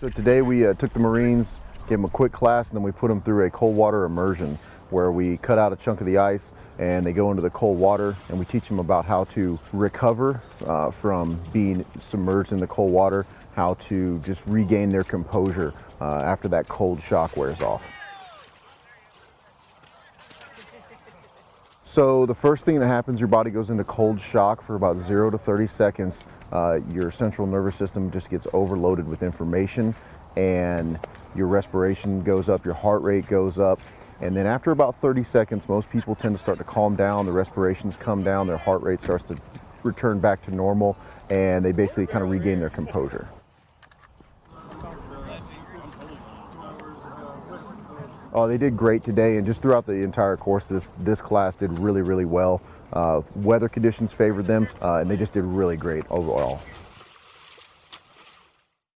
So today we uh, took the Marines, gave them a quick class, and then we put them through a cold water immersion where we cut out a chunk of the ice and they go into the cold water and we teach them about how to recover uh, from being submerged in the cold water, how to just regain their composure uh, after that cold shock wears off. So the first thing that happens, your body goes into cold shock for about zero to 30 seconds. Uh, your central nervous system just gets overloaded with information and your respiration goes up, your heart rate goes up. And then after about 30 seconds, most people tend to start to calm down, the respirations come down, their heart rate starts to return back to normal, and they basically kind of regain their composure. Oh, they did great today, and just throughout the entire course, this this class did really, really well. Uh, weather conditions favored them, uh, and they just did really great overall.